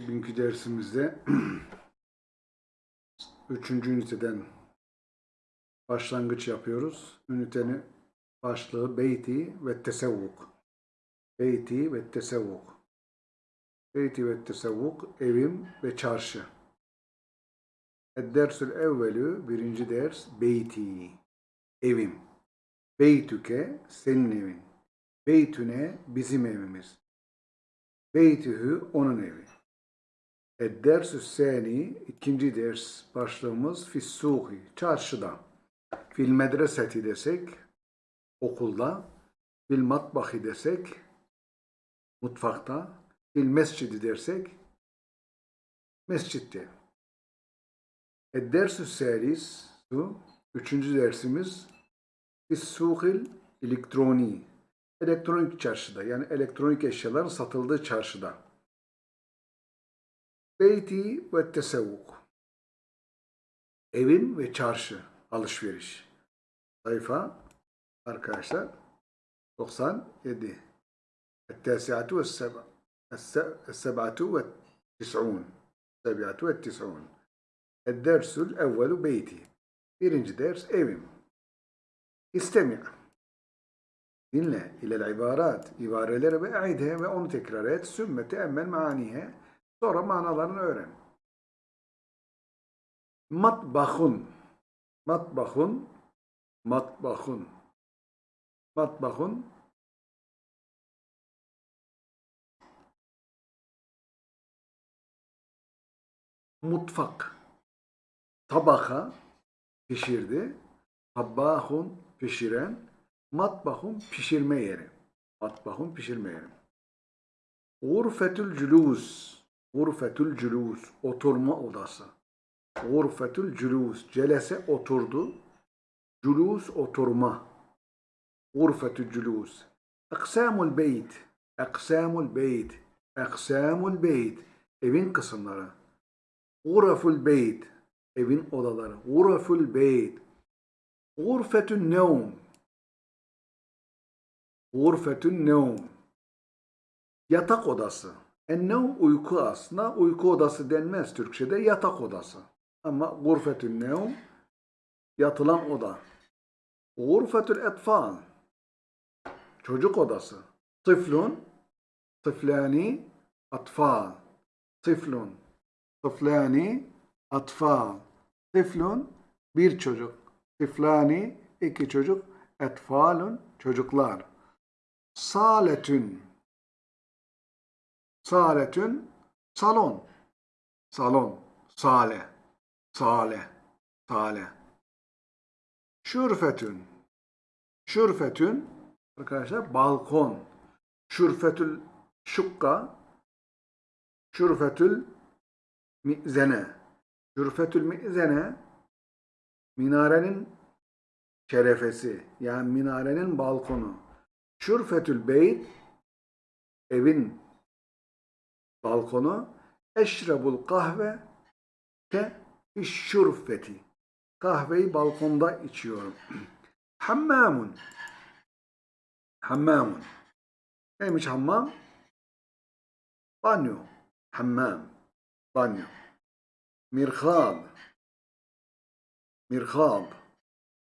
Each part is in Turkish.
Bugünkü dersimizde üçüncü üniteden başlangıç yapıyoruz. Ünitenin başlığı Beyti ve Tesevvuk. Beyti ve Tesevvuk. Beyti ve Tesevvuk, evim ve çarşı. Dersül evvelü, birinci ders, Beyti, evim. Beytüke, senin evin. Beytüne, bizim evimiz. Beytühü, onun evi. Ed-dersü sani, ikinci ders başlığımız fissuhi, çarşıda. Fil medreseti desek, okulda. Fil matbahi desek, mutfakta. Fil mescidi dersek, mescitte. Ed-dersü salis, üçüncü dersimiz fissuhil elektroni, elektronik çarşıda yani elektronik eşyaların satıldığı çarşıda. Beyti ve tesevvuk. Evim ve çarşı alışveriş. Sayfa arkadaşlar 97. Ettesiatu ve seba. Essebatu ve tis'un. Sebatu ve tis'un. Eddersül evvelu beyti. Birinci ders evim. İstemi. Dinle ilel ibarat. İbarelere ve e'idhe ve onu tekrar et. Sümme teemmel maanihe. Sonra manalarını öğren. Matbahun. Matbahun. Matbahun. Matbahun. Mutfak. Tabaka pişirdi. Tabbahun pişiren. Matbahun pişirme yeri. Matbahun pişirme yeri. Gurfetül cülûs. Gurfetül cülûs. Oturma odası. Gurfetül cülûs. Celese oturdu. Cülûs oturma. Gurfetül cülûs. Aksamul beyt. Aksamul beyt. Aksamul beyt. Evin kısımları. Guraful beyt. Evin odaları. Guraful beyt. Gurfetün nevm. Gurfetün nevm. Yatak odası. Ennev uyku aslında. Uyku odası denmez Türkçe'de. Yatak odası. Ama gurfetün nevm yatılan oda. Gurfetül etfal. Çocuk odası. Tıflun. Tıflani. Atfal. Tıflun. Tıflani. Atfal. Tıflun. Bir çocuk. Tıflani. iki çocuk. Etfalun. Çocuklar. Saletün. Saletün. Salon. Salon. Sale. Sale. Sale. Şürfetün. Şürfetün. Arkadaşlar balkon. Şürfetül şukka. Şürfetül mi'zene. Şürfetül mi'zene minarenin şerefesi. Yani minarenin balkonu. Şürfetül beyt evin balkonu. Eşrebul kahve ke şürfeti. Kahveyi balkonda içiyorum. Hammamun. Hammamun. Neymiş hammam? Banyo. Hammam. Banyo. Mirhab. Mirhab.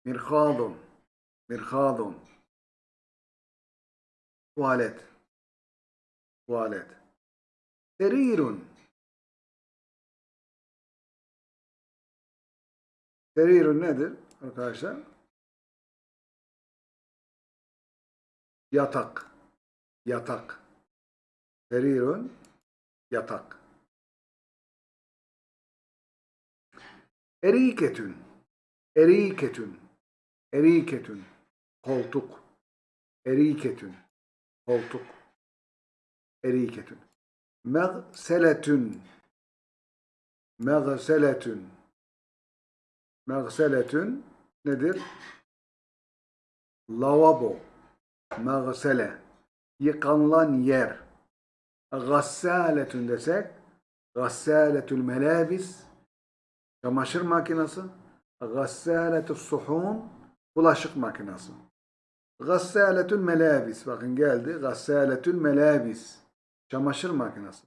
Mirhadun. Mirhadun. Tuvalet. Tuvalet. Serirun. Serirun nedir arkadaşlar? Yatak. Yatak. Serirun. Yatak. Eriketün. Eriketün. Eriketün. Koltuk. Eriketün. Koltuk. Eriketün. Megseletün. Megseletün. Megseletün nedir? Lavabo. Megsele. Yıkanılan yer. Gassaletün desek Gassaletül melabis çamaşır makinesi Gassaletü suhun bulaşık makinesi Gassaletül melabis bakın geldi Gassaletül melabis çamaşır makinesi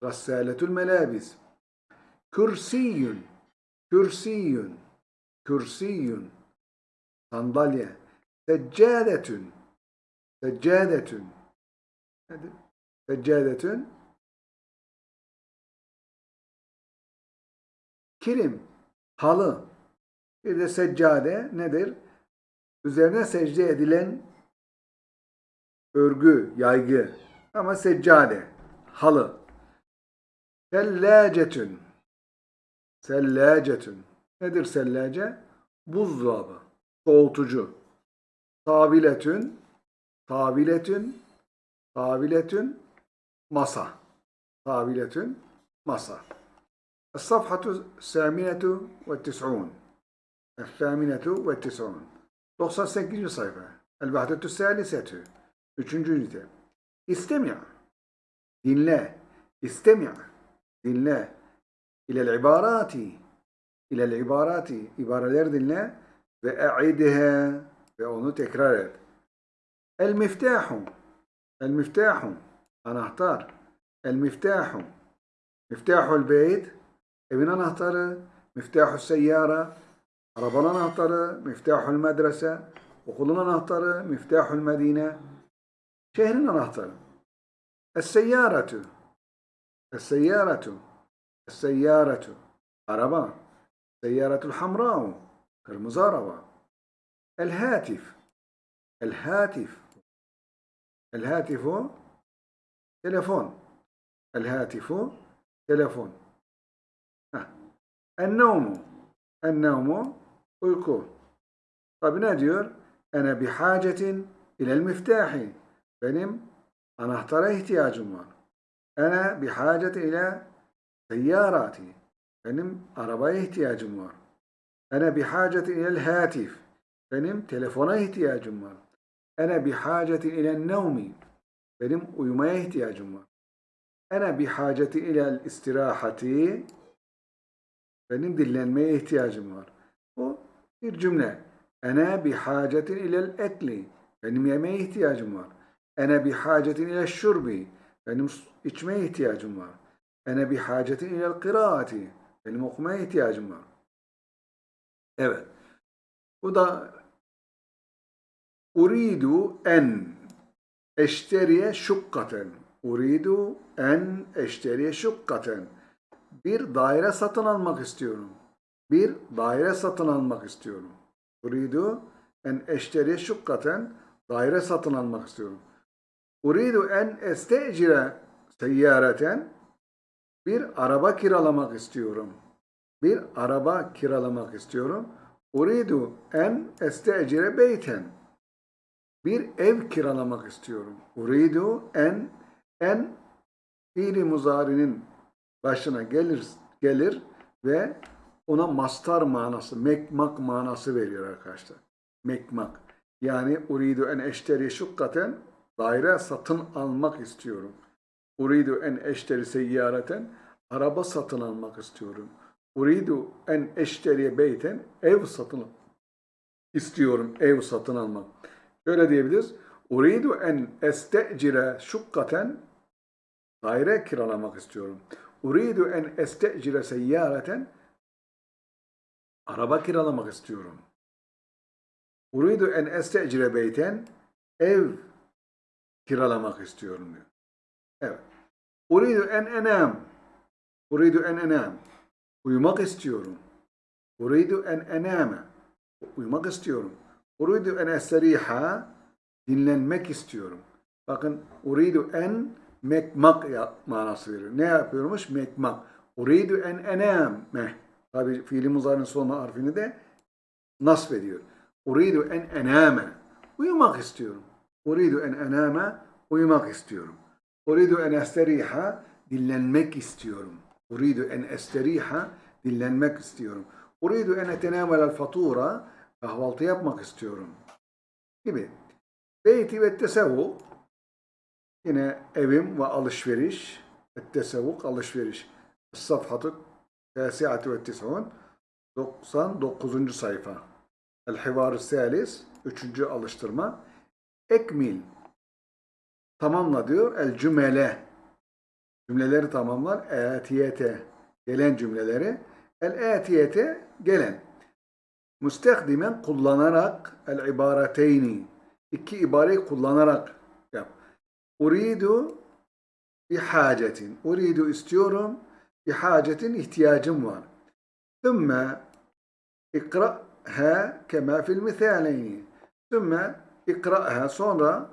Gassaletul melabis. Kürsiyün. Kürsiyün. Kürsiyün. Sandalye. Seccadetün. Seccadetün. Nedir? Seccadetün. Kilim. Halı. Bir de seccade nedir? Üzerine secde edilen örgü, yaygı. Ama seccade, halı. Sellacetün. Sellacetün. Nedir sellace? Buzdolabı, soğutucu. Taviletün, taviletün, taviletün, masa. Taviletün, masa. Es-safhatu saminetu ve tis'un. Es-saminetu ve tis'un. 98. sayfa. El-Vahdetü Salisetü. Üçüncü ünite. İstemi' dinle. İstemi' dinle. İlel ibarati. İlel ibarati. İbareler dinle ve e'idhe ve onu tekrar et. El miftahu el miftahu anahtar. El miftahu miftahul beyt. Evin anahtarı. Miftahul seyyara. Arabanın anahtarı. Miftahul medrese. Okulun anahtarı. Miftahul medine şehrin anahtarı Es-seyyaratu Es-seyyaratu Es-seyyaratu araba Seyyaratul hamra'u kırmızı araba El-hatif El-hatif El-hatifu telefon El-hatifu telefon En-nevmu En-nevmu uyku Tabi ne diyor? Ene bihacetin ilel miftahi benim anahtara ihtiyacım var. Ene bihacetin ile seyyarati benim arabaya ihtiyacım var. Ene bihacetin ilel hatif benim telefona ihtiyacım var. Ene bihacetin ilel nevmi benim uyumaya ihtiyacım var. Ene bihacetin ilel istirahati benim dinlenmeye ihtiyacım var. Bu bir cümle. Ene bihacetin ilel ekli. Benim yemeğe ihtiyacım var. Ene bihacetin ilel şurbi. Benim içmeye ihtiyacım var. Ene bihacetin ilel kıraati. Benim okumaya ihtiyacım var. Evet. Bu da uridu en eşteriye şukkaten. Uridu en eşteriye şukkaten. Bir daire satın almak istiyorum. Bir daire satın almak istiyorum. Uridu en eşteriye şukkaten daire satın almak istiyorum. Uridu en estecire seyyareten bir araba kiralamak istiyorum. Bir araba kiralamak istiyorum. Uridu en estecire beyten bir ev kiralamak istiyorum. Uridu en en fiili muzarinin başına gelir gelir ve ona mastar manası, mekmak manası veriyor arkadaşlar. Mekmak. Yani uridu en eşteri şukkaten daire satın almak istiyorum. Uridu en eşteri seyyareten araba satın almak istiyorum. Uridu en eşteri beyten ev satın istiyorum. Ev satın almak. Şöyle diyebiliriz. Uridu en estecire şukkaten daire kiralamak istiyorum. Uridu en estecire seyyareten araba kiralamak istiyorum. Uridu en estecire beyten ev kiralamak istiyorum diyor. Evet. Uridu en enam. Uridu en enam. Uyumak istiyorum. Uridu en ename. Uyumak istiyorum. Uridu en esteriha. Dinlenmek istiyorum. Bakın uridu en mekmak manası veriyor. Ne yapıyormuş? Mekmak. Uridu en ename. Tabi fiili muzarın son harfini de nasb ediyor. Uridu en ename. Uyumak istiyorum. Uridu en ename. Uyumak istiyorum. Uridu en esteriha. Dinlenmek istiyorum. Uridu en esteriha. Dinlenmek istiyorum. Uridu en etenamelel fatura. Kahvaltı yapmak istiyorum. Gibi. Beyti ve tesevvuk. Yine evim ve alışveriş. Tesevvuk alışveriş. Safhatı Tasiatü ve Tis'un 99. sayfa. El-Hivar-ı Salis 3. alıştırma. Ekmil tamamla diyor. El-Cümele cümleleri tamamlar. Etiyete gelen cümleleri. El etiyete gelen. Müstekdimen kullanarak el ibareteyni. İki ibareyi kullanarak yap. Uridu bir hacetin. Uridu istiyorum. Bir hacetin ihtiyacım var. Thumma ikra'ha kema fil misaleyni. Thumma İkra'ha sonra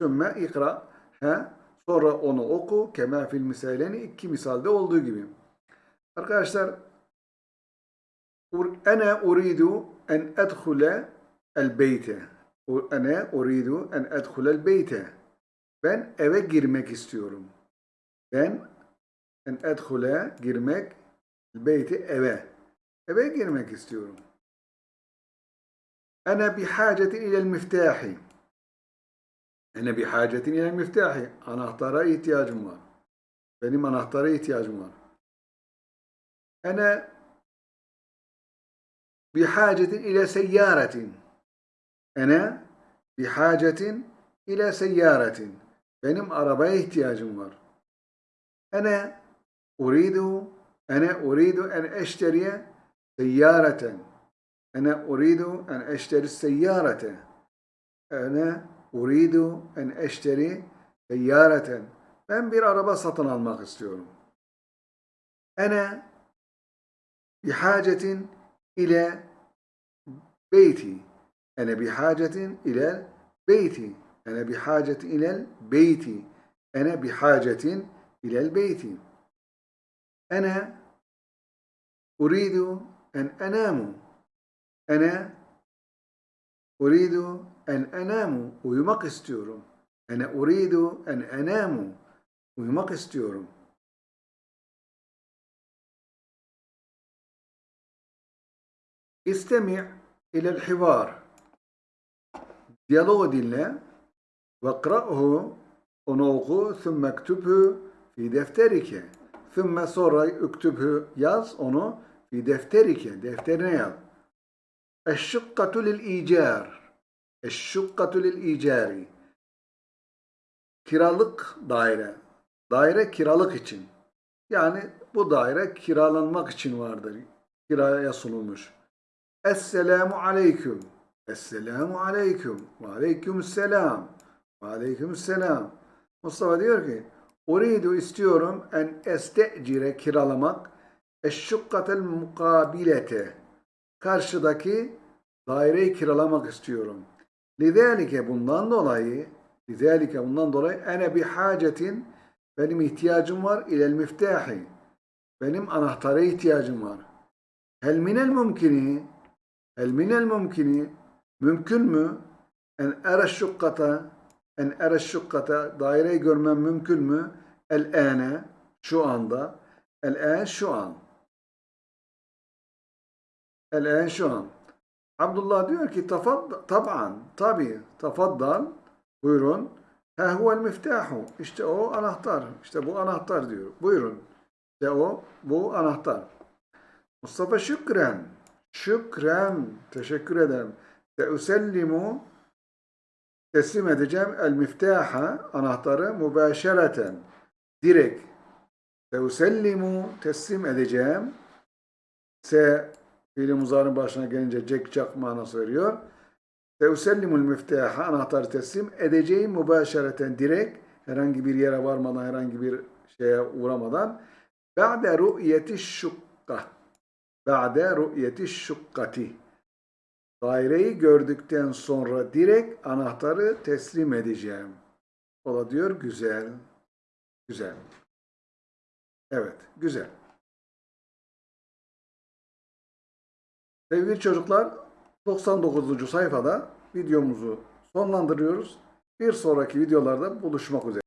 sümme ikra'ha sonra onu oku. Kemâ fil misaleni iki misalde olduğu gibi. Arkadaşlar ene uridu en edhule el beyte. Ene uridu en edhule el beyte. Ben eve girmek istiyorum. Ben en edhule girmek beyti eve. Eve girmek istiyorum. Ana bihacetin ilel miftahi. Ana bihacetin ilel miftahi. Anahtara ihtiyacım var. Benim anahtara ihtiyacım var. Ana bihacetin ile seyyaretin. Ana bihacetin ile seyyaretin. Benim arabaya ihtiyacım var. Ana uridu ana uridu en eşteriye seyyareten. Ene uridu en eşteri seyyarete. Ene uridu en eşteri seyyareten. Ben bir araba satın almak istiyorum. Ene bihacetin ile beyti. Ene bihacetin ile beyti. Ene bihacetin ile beyti. Ene bihacetin ile beyti. Ene uridu en enamu. Ene uridu en enamu uyumak istiyorum. Ene uridu en enamu uyumak istiyorum. İstemi' ilel hivar. Diyaloğu dinle. Ve kra'hu onu oku. Thümme ktübhü fi defterike. Thümme sonra üktübhü yaz onu fi defterike. Defterine yaz. اَشُّقَّةُ لِلْاِيجَارِ اَشُّقَّةُ لِلْاِيجَارِ Kiralık daire. Daire kiralık için. Yani bu daire kiralanmak için vardır. Kiraya sunulmuş. Esselamu aleyküm. Esselamu aleyküm. Ve aleykümselam. Ve aleykümselam. Mustafa diyor ki Uridu istiyorum en estecire kiralamak eşşukkatel mukabilete karşıdaki daireyi kiralamak istiyorum. Lidalike bundan dolayı lidalike bundan dolayı ene bir hacetin benim ihtiyacım var ilel miftahi benim anahtara ihtiyacım var. Hel minel mümkini hel minel mümkini mümkün mü en era şukkata en şukkata daireyi görmem mümkün mü? El ene şu anda el en şu an el en Abdullah diyor ki taban. Tabi tafaddal buyurun. Ha huvel miftahu işte o anahtar işte bu anahtar diyor. Buyurun. İşte o bu anahtar. Mustafa şükren. Şükren. Teşekkür ederim. Seusellimu teslim edeceğim el miftaha anahtarı mübaşereten direkt. Seusellimu teslim edeceğim. Se fiili muzarın başına gelince cek cak manası veriyor. Seusellimul miftaha anahtarı teslim edeceğim mübaşereten direkt herhangi bir yere varmadan herhangi bir şeye uğramadan ba'de ru'yeti şukka ba'de ru'yeti şukkati daireyi gördükten sonra direkt anahtarı teslim edeceğim. O da diyor güzel, güzel. Evet, güzel. Sevgili çocuklar, 99. sayfada videomuzu sonlandırıyoruz. Bir sonraki videolarda buluşmak üzere.